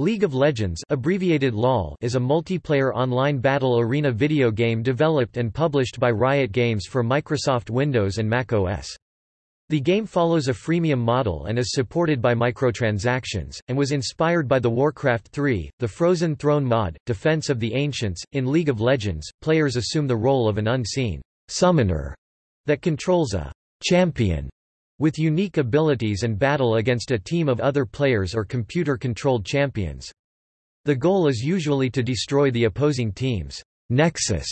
League of Legends abbreviated LoL is a multiplayer online battle arena video game developed and published by Riot Games for Microsoft Windows and Mac OS. The game follows a freemium model and is supported by microtransactions, and was inspired by the Warcraft 3, the Frozen Throne mod, Defense of the Ancients. In League of Legends, players assume the role of an unseen summoner that controls a champion with unique abilities and battle against a team of other players or computer-controlled champions. The goal is usually to destroy the opposing team's nexus,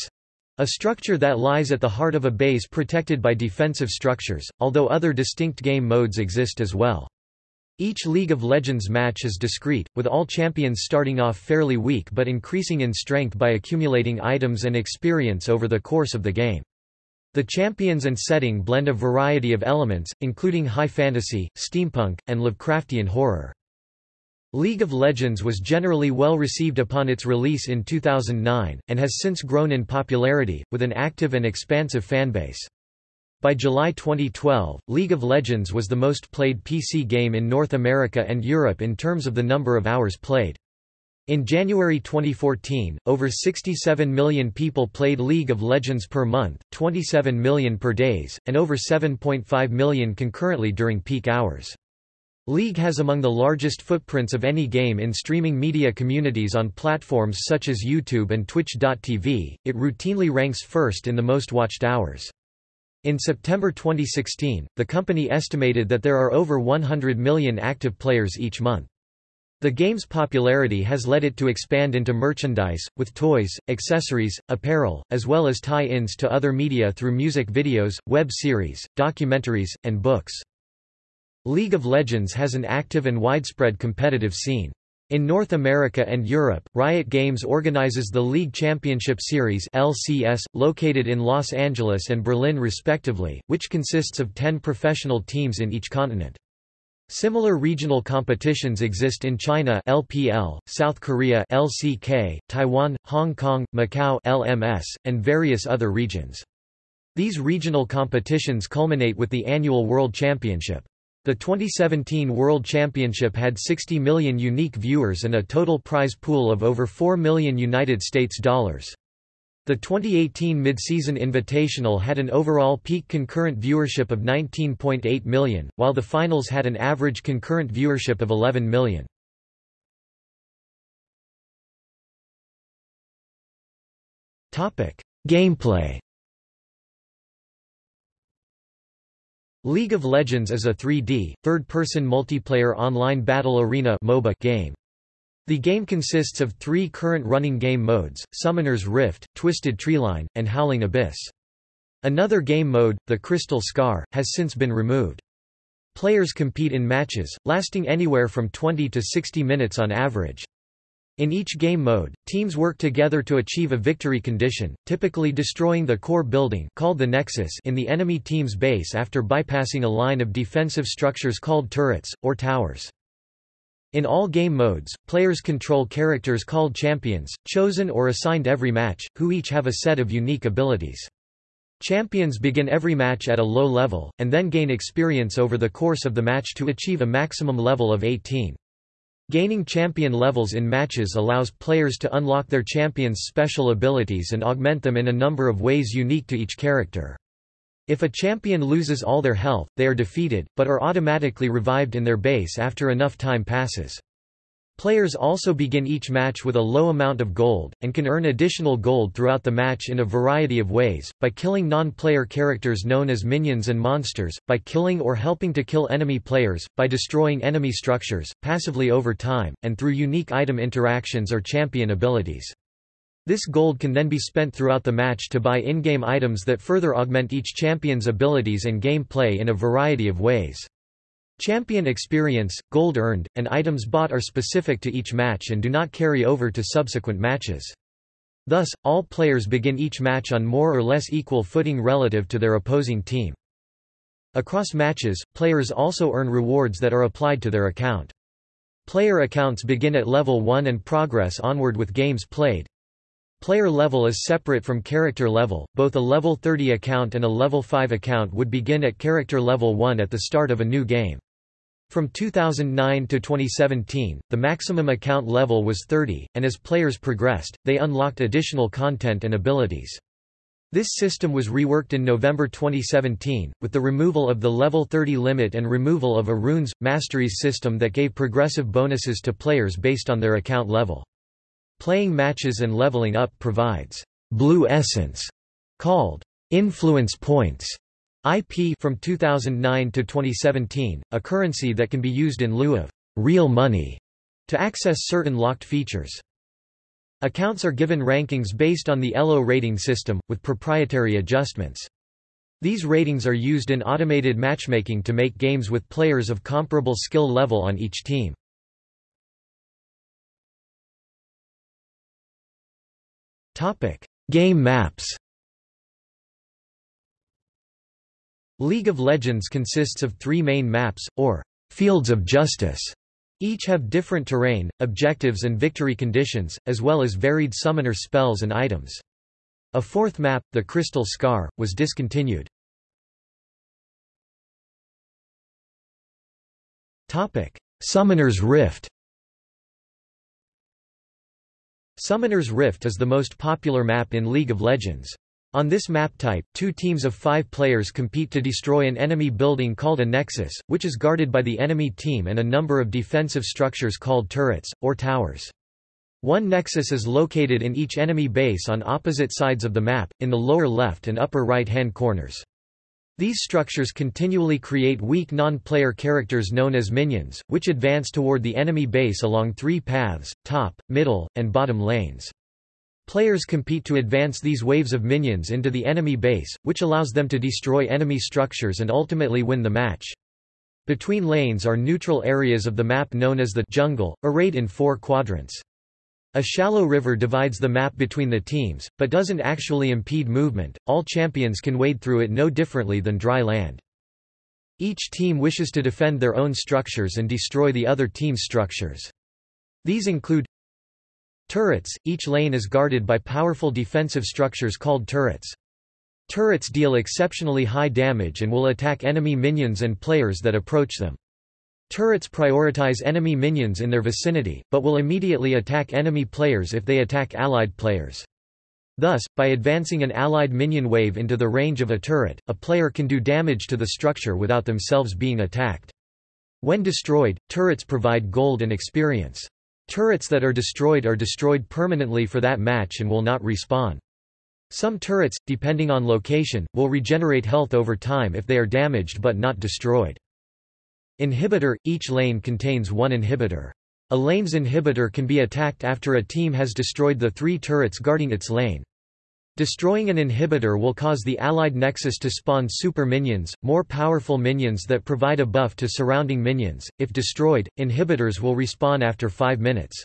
a structure that lies at the heart of a base protected by defensive structures, although other distinct game modes exist as well. Each League of Legends match is discrete, with all champions starting off fairly weak but increasing in strength by accumulating items and experience over the course of the game. The champions and setting blend a variety of elements, including high fantasy, steampunk, and Lovecraftian horror. League of Legends was generally well received upon its release in 2009, and has since grown in popularity, with an active and expansive fanbase. By July 2012, League of Legends was the most played PC game in North America and Europe in terms of the number of hours played. In January 2014, over 67 million people played League of Legends per month, 27 million per days, and over 7.5 million concurrently during peak hours. League has among the largest footprints of any game in streaming media communities on platforms such as YouTube and Twitch.tv, it routinely ranks first in the most watched hours. In September 2016, the company estimated that there are over 100 million active players each month. The game's popularity has led it to expand into merchandise, with toys, accessories, apparel, as well as tie-ins to other media through music videos, web series, documentaries, and books. League of Legends has an active and widespread competitive scene. In North America and Europe, Riot Games organizes the League Championship Series LCS, located in Los Angeles and Berlin respectively, which consists of 10 professional teams in each continent. Similar regional competitions exist in China LPL, South Korea LCK, Taiwan, Hong Kong, Macau LMS, and various other regions. These regional competitions culminate with the annual World Championship. The 2017 World Championship had 60 million unique viewers and a total prize pool of over 4 million United States dollars. The 2018 Midseason Invitational had an overall peak concurrent viewership of 19.8 million, while the finals had an average concurrent viewership of 11 million. Gameplay League of Legends is a 3D, third-person multiplayer online battle arena MOBA game. The game consists of three current running game modes, Summoner's Rift, Twisted Treeline, and Howling Abyss. Another game mode, the Crystal Scar, has since been removed. Players compete in matches, lasting anywhere from 20 to 60 minutes on average. In each game mode, teams work together to achieve a victory condition, typically destroying the core building called the Nexus in the enemy team's base after bypassing a line of defensive structures called turrets, or towers. In all game modes, players control characters called champions, chosen or assigned every match, who each have a set of unique abilities. Champions begin every match at a low level, and then gain experience over the course of the match to achieve a maximum level of 18. Gaining champion levels in matches allows players to unlock their champion's special abilities and augment them in a number of ways unique to each character. If a champion loses all their health, they are defeated, but are automatically revived in their base after enough time passes. Players also begin each match with a low amount of gold, and can earn additional gold throughout the match in a variety of ways, by killing non-player characters known as minions and monsters, by killing or helping to kill enemy players, by destroying enemy structures, passively over time, and through unique item interactions or champion abilities. This gold can then be spent throughout the match to buy in-game items that further augment each champion's abilities and gameplay in a variety of ways. Champion experience, gold earned, and items bought are specific to each match and do not carry over to subsequent matches. Thus, all players begin each match on more or less equal footing relative to their opposing team. Across matches, players also earn rewards that are applied to their account. Player accounts begin at level 1 and progress onward with games played. Player level is separate from character level, both a level 30 account and a level 5 account would begin at character level 1 at the start of a new game. From 2009 to 2017, the maximum account level was 30, and as players progressed, they unlocked additional content and abilities. This system was reworked in November 2017, with the removal of the level 30 limit and removal of a runes, masteries system that gave progressive bonuses to players based on their account level. Playing matches and leveling up provides blue essence, called influence points, IP from 2009 to 2017, a currency that can be used in lieu of real money to access certain locked features. Accounts are given rankings based on the ELO rating system, with proprietary adjustments. These ratings are used in automated matchmaking to make games with players of comparable skill level on each team. Game maps League of Legends consists of three main maps, or fields of justice, each have different terrain, objectives and victory conditions, as well as varied summoner spells and items. A fourth map, the Crystal Scar, was discontinued. Summoner's Rift Summoner's Rift is the most popular map in League of Legends. On this map type, two teams of five players compete to destroy an enemy building called a nexus, which is guarded by the enemy team and a number of defensive structures called turrets, or towers. One nexus is located in each enemy base on opposite sides of the map, in the lower left and upper right-hand corners. These structures continually create weak non-player characters known as minions, which advance toward the enemy base along three paths, top, middle, and bottom lanes. Players compete to advance these waves of minions into the enemy base, which allows them to destroy enemy structures and ultimately win the match. Between lanes are neutral areas of the map known as the jungle, arrayed in four quadrants. A shallow river divides the map between the teams, but doesn't actually impede movement, all champions can wade through it no differently than dry land. Each team wishes to defend their own structures and destroy the other team's structures. These include Turrets – Each lane is guarded by powerful defensive structures called turrets. Turrets deal exceptionally high damage and will attack enemy minions and players that approach them. Turrets prioritize enemy minions in their vicinity, but will immediately attack enemy players if they attack allied players. Thus, by advancing an allied minion wave into the range of a turret, a player can do damage to the structure without themselves being attacked. When destroyed, turrets provide gold and experience. Turrets that are destroyed are destroyed permanently for that match and will not respawn. Some turrets, depending on location, will regenerate health over time if they are damaged but not destroyed. Inhibitor – Each lane contains one inhibitor. A lane's inhibitor can be attacked after a team has destroyed the three turrets guarding its lane. Destroying an inhibitor will cause the allied nexus to spawn super minions, more powerful minions that provide a buff to surrounding minions. If destroyed, inhibitors will respawn after 5 minutes.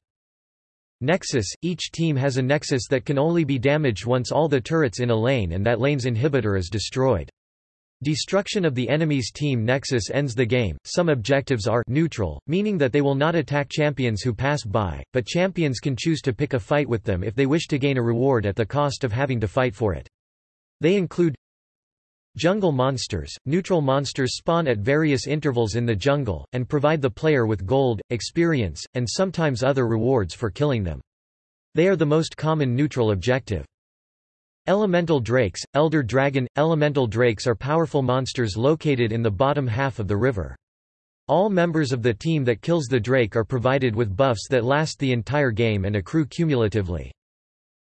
Nexus – Each team has a nexus that can only be damaged once all the turrets in a lane and that lane's inhibitor is destroyed. Destruction of the enemy's team nexus ends the game. Some objectives are neutral, meaning that they will not attack champions who pass by, but champions can choose to pick a fight with them if they wish to gain a reward at the cost of having to fight for it. They include Jungle monsters – Neutral monsters spawn at various intervals in the jungle, and provide the player with gold, experience, and sometimes other rewards for killing them. They are the most common neutral objective. Elemental drakes, Elder Dragon – Elemental drakes are powerful monsters located in the bottom half of the river. All members of the team that kills the drake are provided with buffs that last the entire game and accrue cumulatively.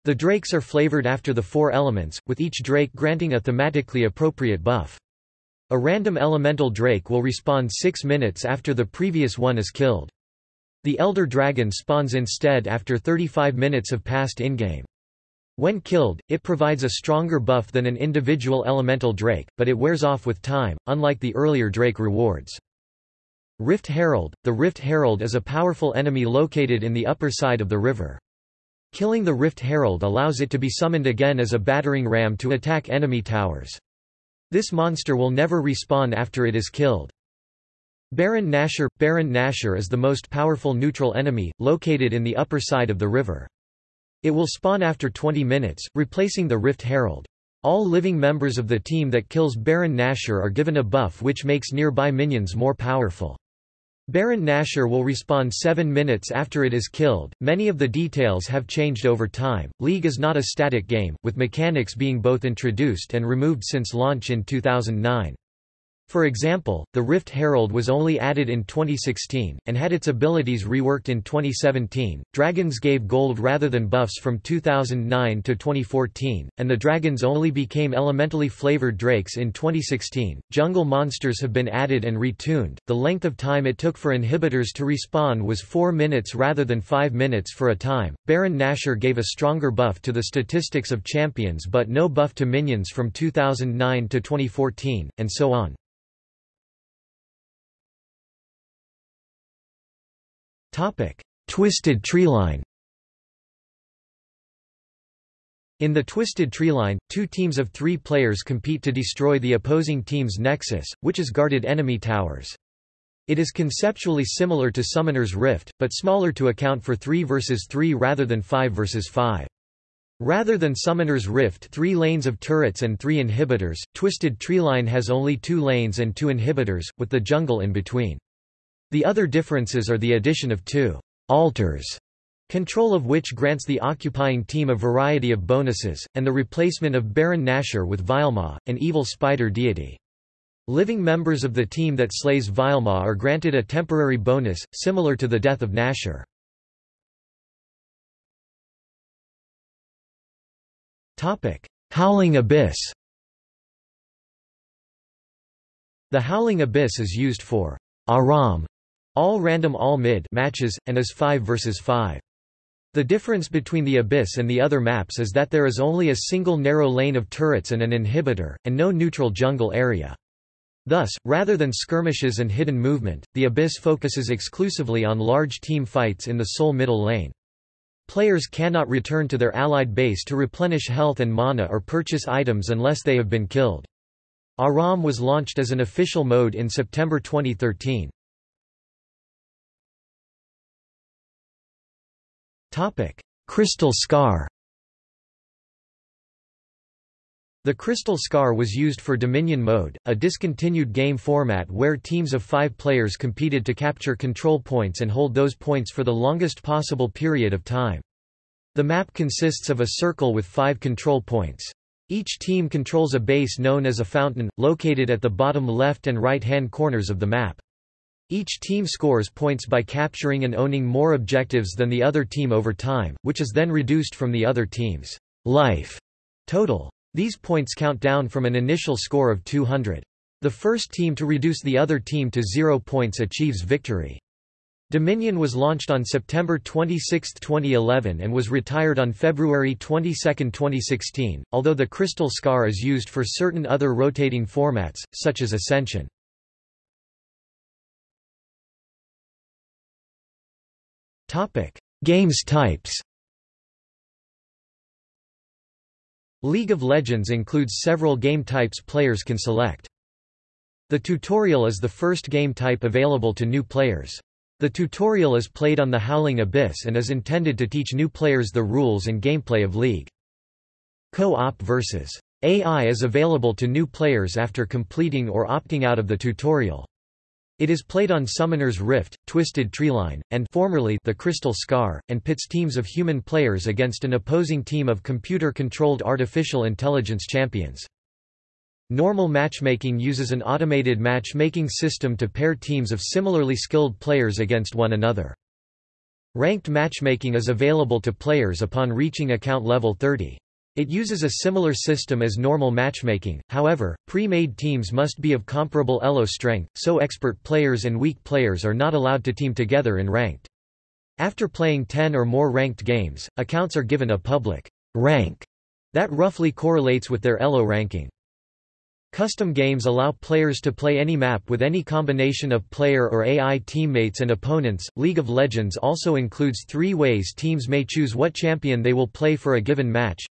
The drakes are flavored after the four elements, with each drake granting a thematically appropriate buff. A random elemental drake will respawn six minutes after the previous one is killed. The Elder Dragon spawns instead after 35 minutes have passed in-game. When killed, it provides a stronger buff than an individual elemental drake, but it wears off with time, unlike the earlier drake rewards. Rift Herald – The Rift Herald is a powerful enemy located in the upper side of the river. Killing the Rift Herald allows it to be summoned again as a battering ram to attack enemy towers. This monster will never respawn after it is killed. Baron Nashor – Baron Nashor is the most powerful neutral enemy, located in the upper side of the river. It will spawn after 20 minutes, replacing the Rift Herald. All living members of the team that kills Baron Nashor are given a buff which makes nearby minions more powerful. Baron Nashor will respawn 7 minutes after it is killed. Many of the details have changed over time. League is not a static game, with mechanics being both introduced and removed since launch in 2009. For example, the Rift Herald was only added in 2016, and had its abilities reworked in 2017. Dragons gave gold rather than buffs from 2009 to 2014, and the dragons only became elementally flavored drakes in 2016. Jungle monsters have been added and retuned. The length of time it took for inhibitors to respawn was 4 minutes rather than 5 minutes for a time. Baron Nashor gave a stronger buff to the statistics of champions but no buff to minions from 2009 to 2014, and so on. Topic: Twisted Treeline. In the Twisted Treeline, two teams of three players compete to destroy the opposing team's nexus, which is guarded enemy towers. It is conceptually similar to Summoner's Rift, but smaller to account for 3 versus 3 rather than 5 versus 5. Rather than Summoner's Rift three lanes of turrets and three inhibitors, Twisted Treeline has only two lanes and two inhibitors, with the jungle in between. The other differences are the addition of two altars, control of which grants the occupying team a variety of bonuses, and the replacement of Baron Nashor with Vilemaw, an evil spider deity. Living members of the team that slays Vilemaw are granted a temporary bonus, similar to the death of Nashor. Howling Abyss The Howling Abyss is used for Aram all random all mid matches, and is 5 versus 5. The difference between the Abyss and the other maps is that there is only a single narrow lane of turrets and an inhibitor, and no neutral jungle area. Thus, rather than skirmishes and hidden movement, the Abyss focuses exclusively on large team fights in the sole middle lane. Players cannot return to their allied base to replenish health and mana or purchase items unless they have been killed. Aram was launched as an official mode in September 2013. Topic: Crystal Scar. The Crystal Scar was used for Dominion Mode, a discontinued game format where teams of five players competed to capture control points and hold those points for the longest possible period of time. The map consists of a circle with five control points. Each team controls a base known as a fountain, located at the bottom left and right-hand corners of the map. Each team scores points by capturing and owning more objectives than the other team over time, which is then reduced from the other team's life total. These points count down from an initial score of 200. The first team to reduce the other team to zero points achieves victory. Dominion was launched on September 26, 2011 and was retired on February 22, 2016, although the Crystal Scar is used for certain other rotating formats, such as Ascension. Games types League of Legends includes several game types players can select. The tutorial is the first game type available to new players. The tutorial is played on the Howling Abyss and is intended to teach new players the rules and gameplay of League. Co-op versus AI is available to new players after completing or opting out of the tutorial. It is played on Summoner's Rift, Twisted Treeline, and formerly the Crystal Scar, and pits teams of human players against an opposing team of computer-controlled artificial intelligence champions. Normal matchmaking uses an automated matchmaking system to pair teams of similarly skilled players against one another. Ranked matchmaking is available to players upon reaching account level 30. It uses a similar system as normal matchmaking, however, pre-made teams must be of comparable elo strength, so expert players and weak players are not allowed to team together in ranked. After playing 10 or more ranked games, accounts are given a public rank that roughly correlates with their elo ranking. Custom games allow players to play any map with any combination of player or AI teammates and opponents. League of Legends also includes three ways teams may choose what champion they will play for a given match.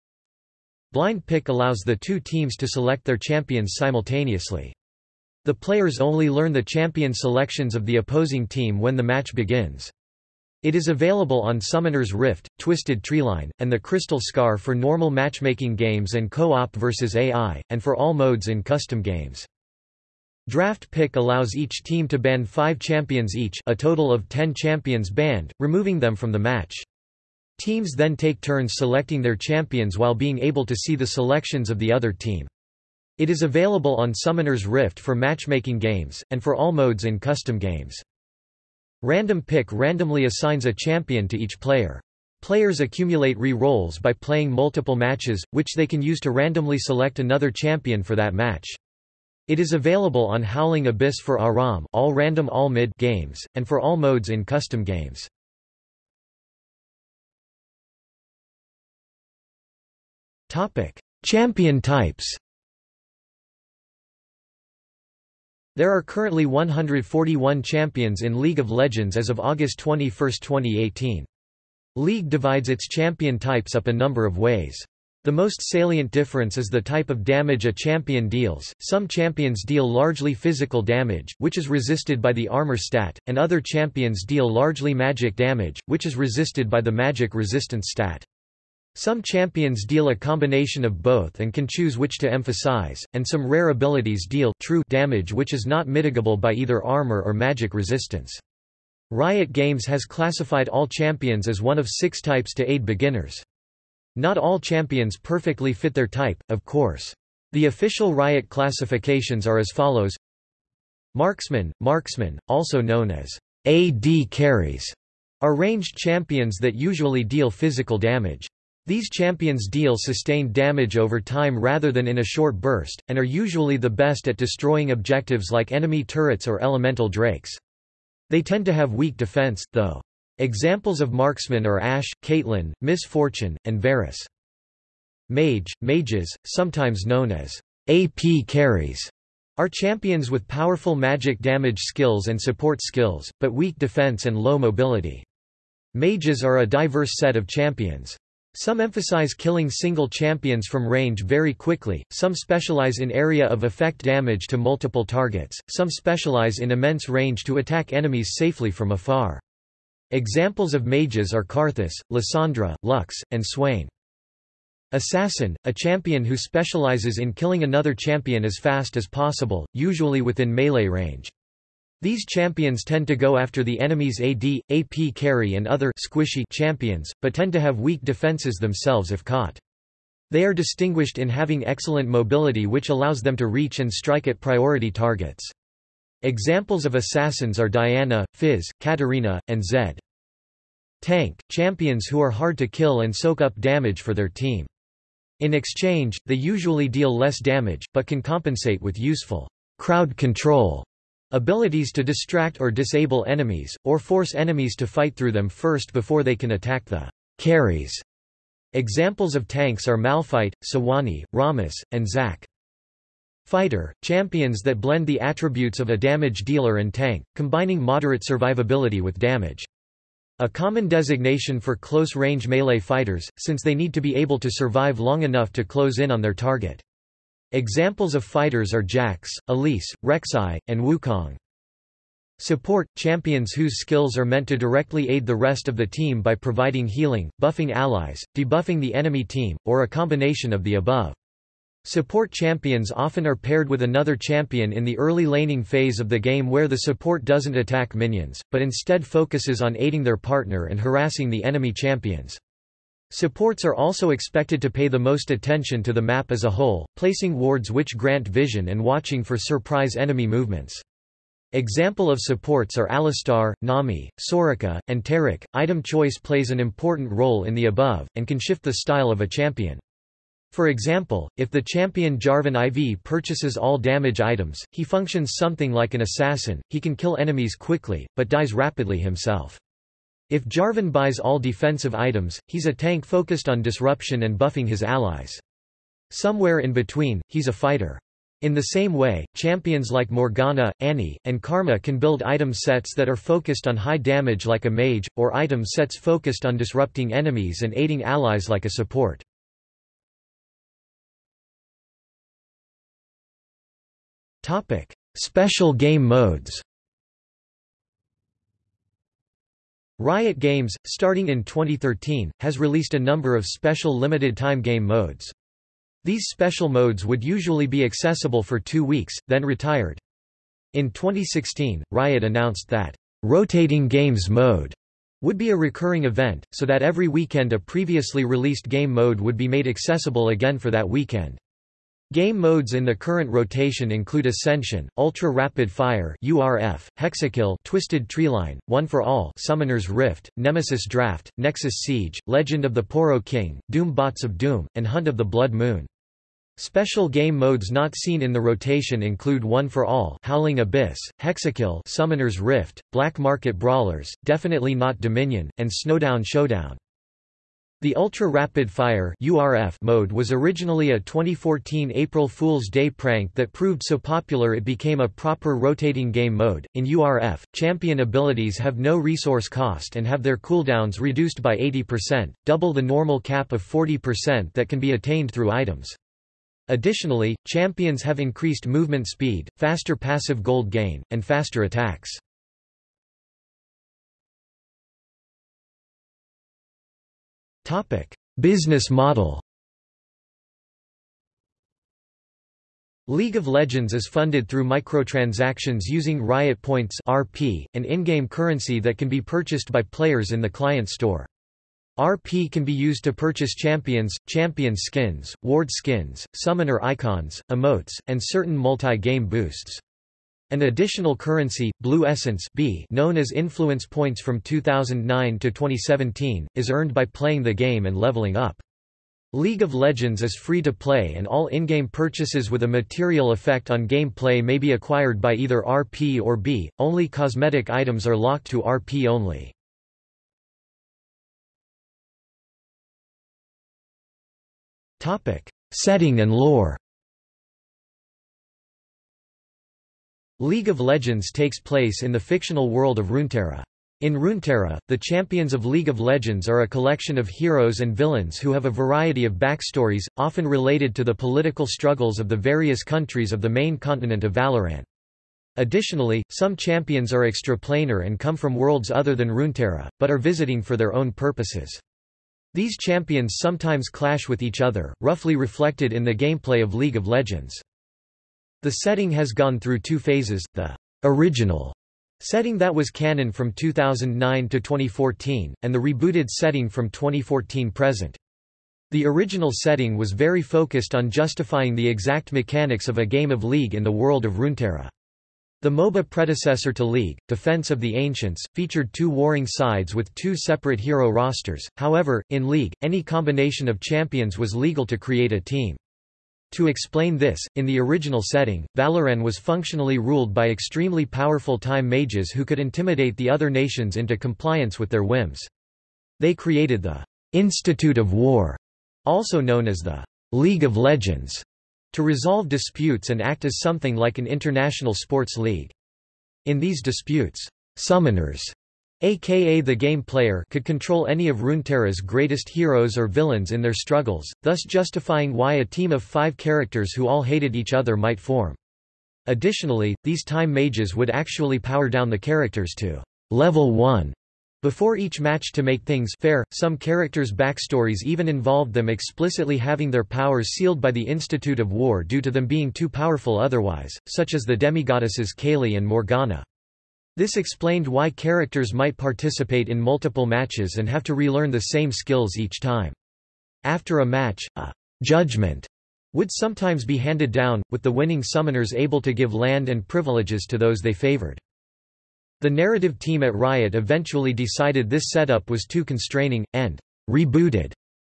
Blind pick allows the two teams to select their champions simultaneously. The players only learn the champion selections of the opposing team when the match begins. It is available on Summoner's Rift, Twisted Treeline, and the Crystal Scar for normal matchmaking games and co-op versus AI, and for all modes in custom games. Draft pick allows each team to ban five champions each a total of ten champions banned, removing them from the match. Teams then take turns selecting their champions while being able to see the selections of the other team. It is available on Summoner's Rift for matchmaking games, and for all modes in custom games. Random pick randomly assigns a champion to each player. Players accumulate re-rolls by playing multiple matches, which they can use to randomly select another champion for that match. It is available on Howling Abyss for ARAM all random all mid games, and for all modes in custom games. Champion types There are currently 141 champions in League of Legends as of August 21, 2018. League divides its champion types up a number of ways. The most salient difference is the type of damage a champion deals. Some champions deal largely physical damage, which is resisted by the armor stat, and other champions deal largely magic damage, which is resisted by the magic resistance stat. Some champions deal a combination of both and can choose which to emphasize, and some rare abilities deal true damage which is not mitigable by either armor or magic resistance. Riot Games has classified all champions as one of six types to aid beginners. Not all champions perfectly fit their type, of course. The official Riot classifications are as follows Marksman, Marksman, also known as AD carries, are ranged champions that usually deal physical damage. These champions deal sustained damage over time rather than in a short burst, and are usually the best at destroying objectives like enemy turrets or elemental drakes. They tend to have weak defense, though. Examples of marksmen are Ashe, Caitlyn, Miss Fortune, and Varus. Mage, mages, sometimes known as AP carries, are champions with powerful magic damage skills and support skills, but weak defense and low mobility. Mages are a diverse set of champions. Some emphasize killing single champions from range very quickly, some specialize in area of effect damage to multiple targets, some specialize in immense range to attack enemies safely from afar. Examples of mages are Karthus, Lissandra, Lux, and Swain. Assassin, a champion who specializes in killing another champion as fast as possible, usually within melee range. These champions tend to go after the enemy's AD, AP carry and other squishy champions, but tend to have weak defenses themselves if caught. They are distinguished in having excellent mobility which allows them to reach and strike at priority targets. Examples of assassins are Diana, Fizz, Katarina, and Zed. Tank, champions who are hard to kill and soak up damage for their team. In exchange, they usually deal less damage, but can compensate with useful crowd control abilities to distract or disable enemies, or force enemies to fight through them first before they can attack the carries. Examples of tanks are Malphite, Sejuani, Rammus, and Zac. Fighter, champions that blend the attributes of a damage dealer and tank, combining moderate survivability with damage. A common designation for close-range melee fighters, since they need to be able to survive long enough to close in on their target. Examples of fighters are Jax, Elise, Rek'Sai, and Wukong. Support – champions whose skills are meant to directly aid the rest of the team by providing healing, buffing allies, debuffing the enemy team, or a combination of the above. Support champions often are paired with another champion in the early laning phase of the game where the support doesn't attack minions, but instead focuses on aiding their partner and harassing the enemy champions. Supports are also expected to pay the most attention to the map as a whole, placing wards which grant vision and watching for surprise enemy movements. Example of supports are Alistar, Nami, Soraka, and Taric. Item choice plays an important role in the above, and can shift the style of a champion. For example, if the champion Jarvan IV purchases all damage items, he functions something like an assassin, he can kill enemies quickly, but dies rapidly himself. If Jarvan buys all defensive items, he's a tank focused on disruption and buffing his allies. Somewhere in between, he's a fighter. In the same way, champions like Morgana, Annie, and Karma can build item sets that are focused on high damage like a mage, or item sets focused on disrupting enemies and aiding allies like a support. Special game modes. Riot Games, starting in 2013, has released a number of special limited-time game modes. These special modes would usually be accessible for two weeks, then retired. In 2016, Riot announced that, "...rotating games mode." would be a recurring event, so that every weekend a previously released game mode would be made accessible again for that weekend. Game modes in the current rotation include Ascension, Ultra Rapid Fire (URF), Hexakill, Twisted Treeline, One for All, Summoner's Rift, Nemesis Draft, Nexus Siege, Legend of the Poro King, Doom Bots of Doom, and Hunt of the Blood Moon. Special game modes not seen in the rotation include One for All Howling Abyss, Hexakill Summoner's Rift, Black Market Brawlers, Definitely Not Dominion, and Snowdown Showdown. The Ultra Rapid Fire mode was originally a 2014 April Fool's Day prank that proved so popular it became a proper rotating game mode. In URF, champion abilities have no resource cost and have their cooldowns reduced by 80%, double the normal cap of 40% that can be attained through items. Additionally, champions have increased movement speed, faster passive gold gain, and faster attacks. Business model League of Legends is funded through microtransactions using Riot Points (RP), an in-game currency that can be purchased by players in the client store. RP can be used to purchase champions, champion skins, ward skins, summoner icons, emotes, and certain multi-game boosts. An additional currency, Blue Essence B, known as Influence Points from 2009 to 2017, is earned by playing the game and leveling up. League of Legends is free to play and all in-game purchases with a material effect on gameplay may be acquired by either RP or B, only cosmetic items are locked to RP only. Setting and lore. League of Legends takes place in the fictional world of Runeterra. In Runeterra, the champions of League of Legends are a collection of heroes and villains who have a variety of backstories, often related to the political struggles of the various countries of the main continent of Valoran. Additionally, some champions are extraplanar and come from worlds other than Runeterra, but are visiting for their own purposes. These champions sometimes clash with each other, roughly reflected in the gameplay of League of Legends. The setting has gone through two phases, the original setting that was canon from 2009 to 2014, and the rebooted setting from 2014 present. The original setting was very focused on justifying the exact mechanics of a game of League in the world of Runeterra. The MOBA predecessor to League, Defense of the Ancients, featured two warring sides with two separate hero rosters, however, in League, any combination of champions was legal to create a team. To explain this, in the original setting, Valoran was functionally ruled by extremely powerful time mages who could intimidate the other nations into compliance with their whims. They created the Institute of War, also known as the League of Legends, to resolve disputes and act as something like an international sports league. In these disputes, summoners aka the game player could control any of Runeterra's greatest heroes or villains in their struggles, thus justifying why a team of five characters who all hated each other might form. Additionally, these time mages would actually power down the characters to level 1 before each match to make things fair, some characters' backstories even involved them explicitly having their powers sealed by the Institute of War due to them being too powerful otherwise, such as the demigoddesses Kayle and Morgana. This explained why characters might participate in multiple matches and have to relearn the same skills each time. After a match, a judgment would sometimes be handed down, with the winning summoners able to give land and privileges to those they favored. The narrative team at Riot eventually decided this setup was too constraining, and rebooted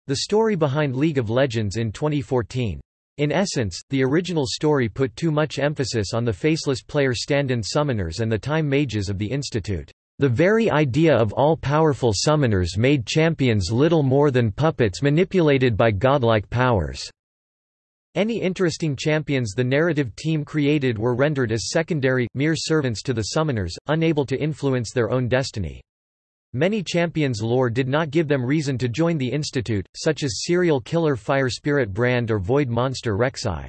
the story behind League of Legends in 2014. In essence, the original story put too much emphasis on the faceless player stand-in summoners and the time mages of the Institute. The very idea of all-powerful summoners made champions little more than puppets manipulated by godlike powers. Any interesting champions the narrative team created were rendered as secondary, mere servants to the summoners, unable to influence their own destiny. Many champions' lore did not give them reason to join the Institute, such as serial killer Fire Spirit Brand or Void Monster Rek'Sai.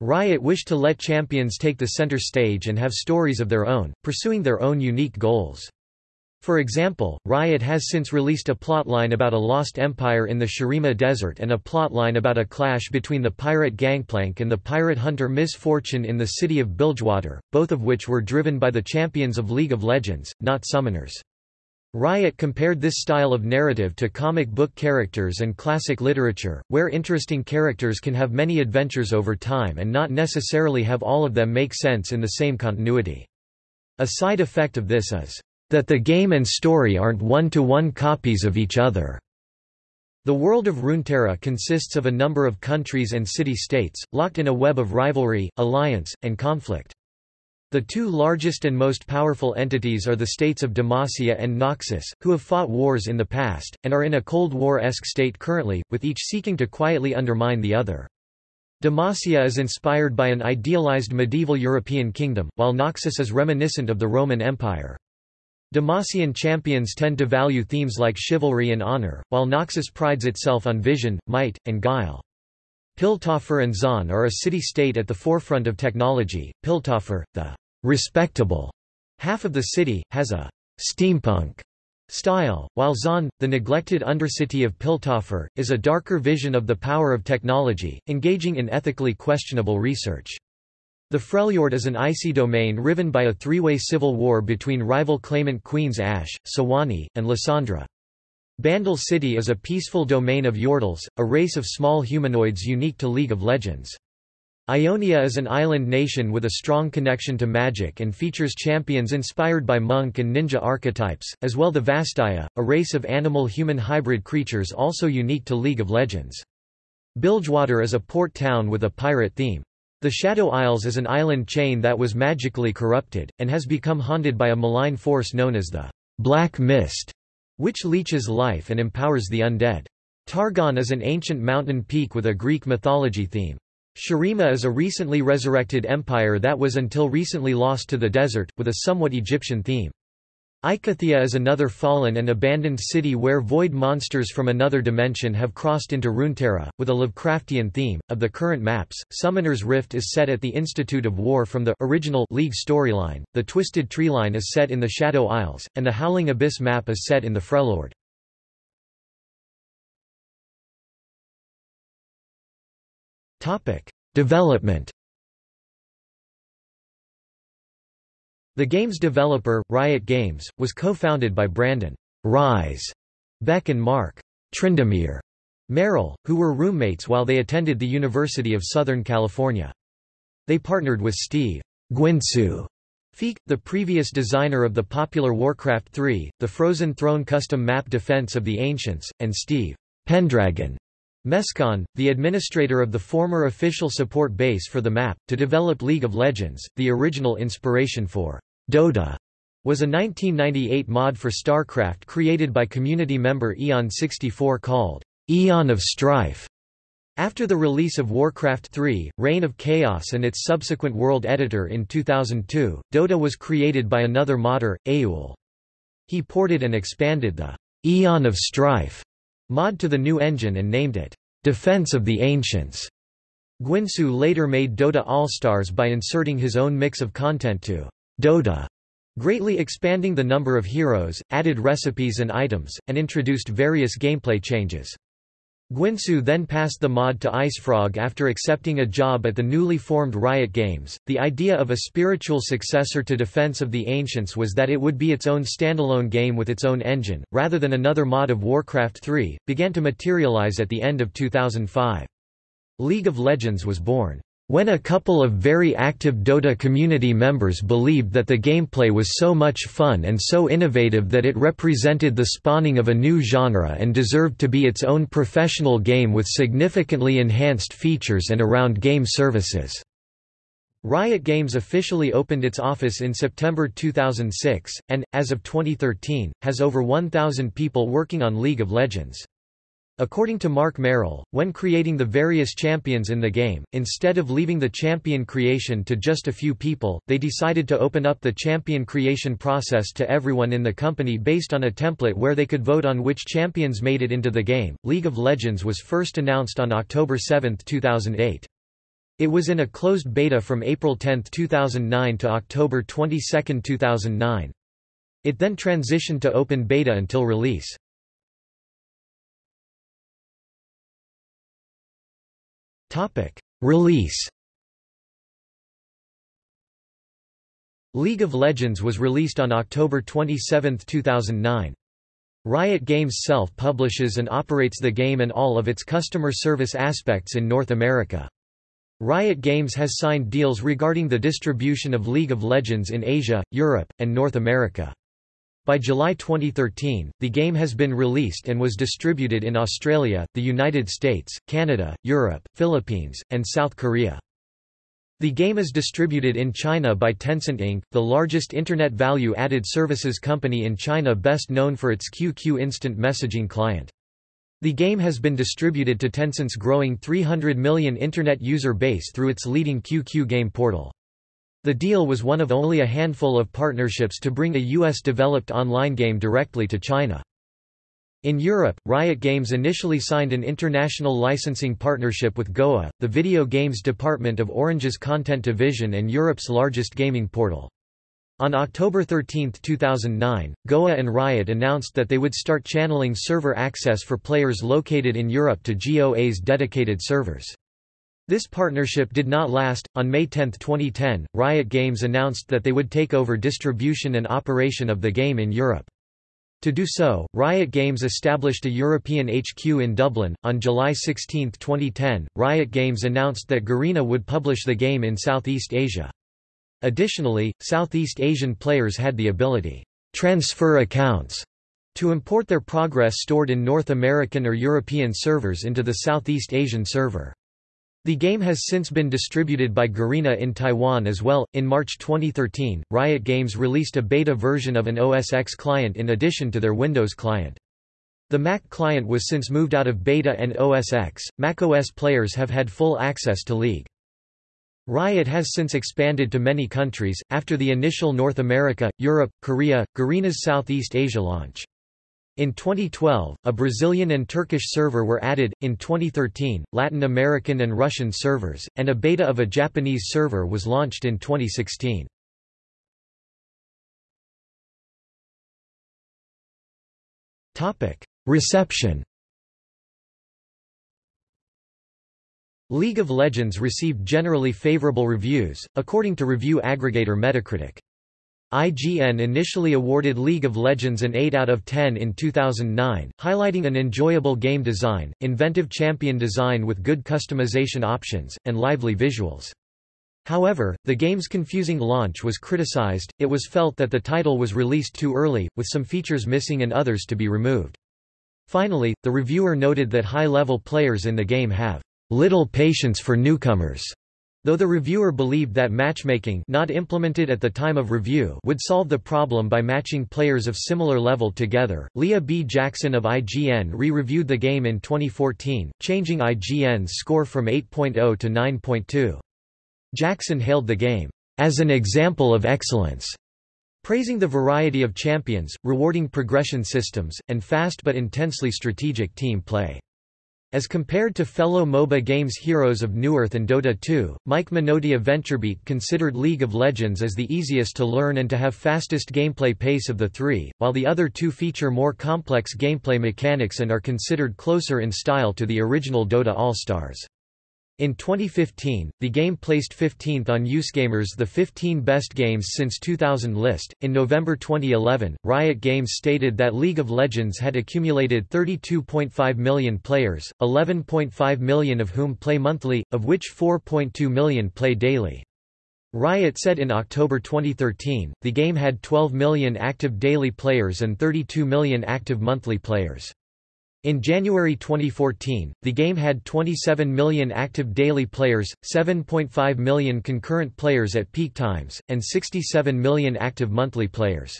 Riot wished to let champions take the center stage and have stories of their own, pursuing their own unique goals. For example, Riot has since released a plotline about a lost empire in the Shurima Desert and a plotline about a clash between the pirate Gangplank and the pirate hunter Miss Fortune in the city of Bilgewater, both of which were driven by the champions of League of Legends, not summoners. Riot compared this style of narrative to comic book characters and classic literature, where interesting characters can have many adventures over time and not necessarily have all of them make sense in the same continuity. A side effect of this is that the game and story aren't one-to-one -one copies of each other. The world of Runeterra consists of a number of countries and city-states, locked in a web of rivalry, alliance, and conflict. The two largest and most powerful entities are the states of Demacia and Noxus, who have fought wars in the past, and are in a Cold War-esque state currently, with each seeking to quietly undermine the other. Demacia is inspired by an idealized medieval European kingdom, while Noxus is reminiscent of the Roman Empire. Demacian champions tend to value themes like chivalry and honor, while Noxus prides itself on vision, might, and guile. Piltover and Zaun are a city-state at the forefront of technology. Piltover, the respectable half of the city, has a steampunk style, while Zaun, the neglected undercity of Piltover, is a darker vision of the power of technology, engaging in ethically questionable research. The Freljord is an icy domain riven by a three-way civil war between rival claimant Queens Ashe, Sejuani, and Lissandra. Bandle City is a peaceful domain of Yordles, a race of small humanoids unique to League of Legends. Ionia is an island nation with a strong connection to magic and features champions inspired by monk and ninja archetypes, as well the Vastaya, a race of animal-human hybrid creatures also unique to League of Legends. Bilgewater is a port town with a pirate theme. The Shadow Isles is an island chain that was magically corrupted, and has become haunted by a malign force known as the Black Mist, which leeches life and empowers the undead. Targon is an ancient mountain peak with a Greek mythology theme. Shurima is a recently resurrected empire that was until recently lost to the desert, with a somewhat Egyptian theme. Icathia is another fallen and abandoned city where void monsters from another dimension have crossed into Runeterra, with a Lovecraftian theme. Of the current maps, Summoner's Rift is set at the Institute of War from the original League storyline, the Twisted Treeline is set in the Shadow Isles, and the Howling Abyss map is set in the Freljord. Development The game's developer, Riot Games, was co-founded by Brandon Ryze Beck and Mark Tryndamere Merrill, who were roommates while they attended the University of Southern California. They partnered with Steve Guinsoo Feak, the previous designer of the popular Warcraft III, the Frozen Throne custom map Defense of the Ancients, and Steve Pendragon Mescon, the administrator of the former official support base for the map, to develop League of Legends, the original inspiration for Dota was a 1998 mod for StarCraft created by community member Aeon64 called Aeon of Strife. After the release of Warcraft 3, Reign of Chaos and its subsequent world editor in 2002, Dota was created by another modder, Eul. He ported and expanded the Aeon of Strife mod to the new engine and named it Defense of the Ancients. Guinsoo later made Dota All-Stars by inserting his own mix of content to Dota, greatly expanding the number of heroes, added recipes and items, and introduced various gameplay changes. Guinsoo then passed the mod to IceFrog after accepting a job at the newly formed Riot Games. The idea of a spiritual successor to Defense of the Ancients was that it would be its own standalone game with its own engine, rather than another mod of Warcraft 3, began to materialize at the end of 2005. League of Legends was born. When a couple of very active Dota community members believed that the gameplay was so much fun and so innovative that it represented the spawning of a new genre and deserved to be its own professional game with significantly enhanced features and around game services. Riot Games officially opened its office in September 2006, and, as of 2013, has over 1,000 people working on League of Legends. According to Mark Merrill, when creating the various champions in the game, instead of leaving the champion creation to just a few people, they decided to open up the champion creation process to everyone in the company based on a template where they could vote on which champions made it into the game. League of Legends was first announced on October 7, 2008. It was in a closed beta from April 10, 2009 to October 22, 2009. It then transitioned to open beta until release. Release League of Legends was released on October 27, 2009. Riot Games self-publishes and operates the game and all of its customer service aspects in North America. Riot Games has signed deals regarding the distribution of League of Legends in Asia, Europe, and North America. By July 2013, the game has been released and was distributed in Australia, the United States, Canada, Europe, Philippines, and South Korea. The game is distributed in China by Tencent Inc., the largest Internet value-added services company in China best known for its QQ instant messaging client. The game has been distributed to Tencent's growing 300 million Internet user base through its leading QQ game portal. The deal was one of only a handful of partnerships to bring a US-developed online game directly to China. In Europe, Riot Games initially signed an international licensing partnership with GOA, the video games department of Orange's content division and Europe's largest gaming portal. On October 13, 2009, GOA and Riot announced that they would start channeling server access for players located in Europe to GOA's dedicated servers. This partnership did not last. On May 10, 2010, Riot Games announced that they would take over distribution and operation of the game in Europe. To do so, Riot Games established a European HQ in Dublin. On July 16, 2010, Riot Games announced that Garena would publish the game in Southeast Asia. Additionally, Southeast Asian players had the ability transfer accounts to import their progress stored in North American or European servers into the Southeast Asian server. The game has since been distributed by Garena in Taiwan as well. In March 2013, Riot Games released a beta version of an OS X client in addition to their Windows client. The Mac client was since moved out of beta and OS X. macOS players have had full access to League. Riot has since expanded to many countries, after the initial North America, Europe, Korea, Garena's Southeast Asia launch. In 2012, a Brazilian and Turkish server were added, in 2013, Latin American and Russian servers, and a beta of a Japanese server was launched in 2016. Reception League of Legends received generally favorable reviews, according to review aggregator Metacritic. IGN initially awarded League of Legends an 8 out of 10 in 2009, highlighting an enjoyable game design, inventive champion design with good customization options, and lively visuals. However, the game's confusing launch was criticized, it was felt that the title was released too early, with some features missing and others to be removed. Finally, the reviewer noted that high-level players in the game have little patience for newcomers Though the reviewer believed that matchmaking not implemented at the time of review would solve the problem by matching players of similar level together, Leah B. Jackson of IGN re-reviewed the game in 2014, changing IGN's score from 8.0 to 9.2. Jackson hailed the game, "...as an example of excellence." praising the variety of champions, rewarding progression systems, and fast but intensely strategic team play. As compared to fellow MOBA games Heroes of Newerth and Dota 2, Mike Minotti of VentureBeat considered League of Legends as the easiest to learn and to have fastest gameplay pace of the three, while the other two feature more complex gameplay mechanics and are considered closer in style to the original Dota All-Stars. In 2015, the game placed 15th on UseGamer's The 15 Best Games Since 2000 list. In November 2011, Riot Games stated that League of Legends had accumulated 32.5 million players, 11.5 million of whom play monthly, of which 4.2 million play daily. Riot said in October 2013, the game had 12 million active daily players and 32 million active monthly players. In January 2014, the game had 27 million active daily players, 7.5 million concurrent players at peak times, and 67 million active monthly players.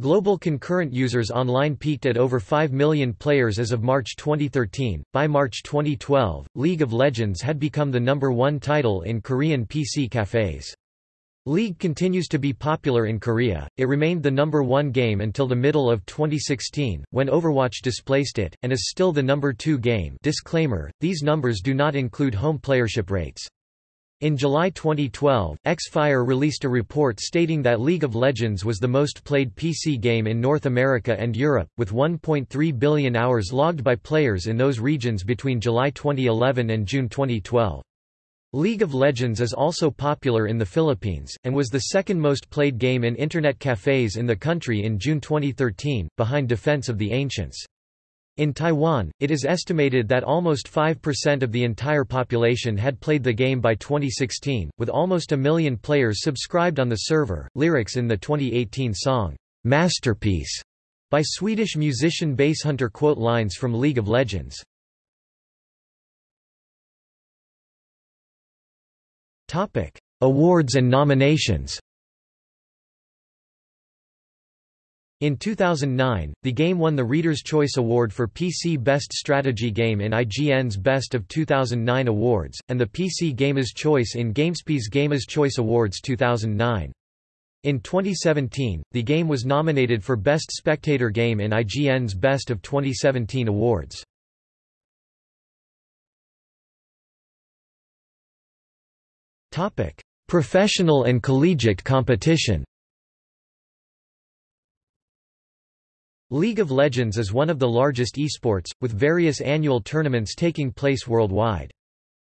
Global concurrent users online peaked at over 5 million players as of March 2013. By March 2012, League of Legends had become the number one title in Korean PC cafes. League continues to be popular in Korea, it remained the number one game until the middle of 2016, when Overwatch displaced it, and is still the number two game disclaimer, these numbers do not include home playership rates. In July 2012, Xfire released a report stating that League of Legends was the most played PC game in North America and Europe, with 1.3 billion hours logged by players in those regions between July 2011 and June 2012. League of Legends is also popular in the Philippines, and was the second most played game in Internet cafes in the country in June 2013, behind Defense of the Ancients. In Taiwan, it is estimated that almost 5% of the entire population had played the game by 2016, with almost a million players subscribed on the server. Lyrics in the 2018 song, Masterpiece, by Swedish musician Basshunter quote lines from League of Legends. Awards and nominations. In 2009, the game won the Reader's Choice Award for PC Best Strategy Game in IGN's Best of 2009 Awards, and the PC Gamer's Choice in GameSpy's Gamer's Choice Awards 2009. In 2017, the game was nominated for Best Spectator Game in IGN's Best of 2017 Awards. Professional and collegiate competition League of Legends is one of the largest esports, with various annual tournaments taking place worldwide.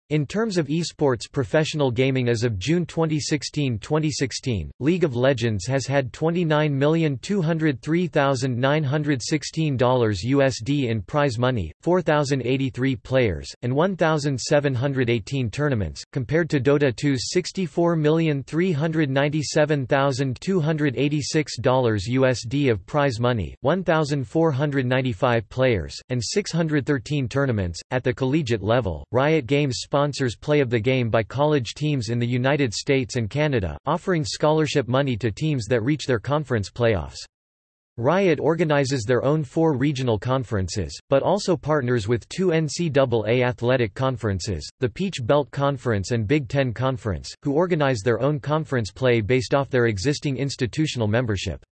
In terms of esports professional gaming as of June 2016-2016, League of Legends has had $29,203,916 USD in prize money, 4,083 players, and 1,718 tournaments, compared to Dota 2's $64,397,286 USD of prize money, 1,495 players, and 613 tournaments. At the collegiate level, Riot Games sponsors play of the game by college teams in the United States and Canada, offering scholarship money to teams that reach their conference playoffs. Riot organizes their own four regional conferences, but also partners with two NCAA athletic conferences, the Peach Belt Conference and Big Ten Conference, who organize their own conference play based off their existing institutional membership.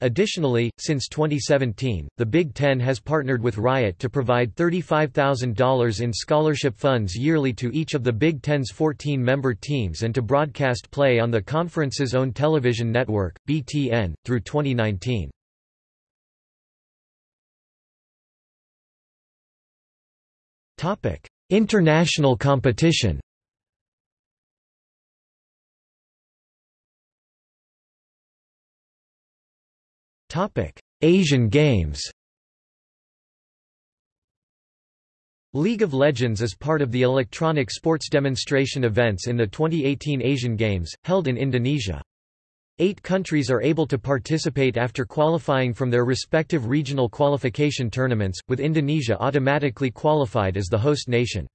Additionally, since 2017, the Big Ten has partnered with Riot to provide $35,000 in scholarship funds yearly to each of the Big Ten's 14 member teams and to broadcast play on the conference's own television network, BTN, through 2019. International competition Asian Games League of Legends is part of the electronic sports demonstration events in the 2018 Asian Games, held in Indonesia. Eight countries are able to participate after qualifying from their respective regional qualification tournaments, with Indonesia automatically qualified as the host nation.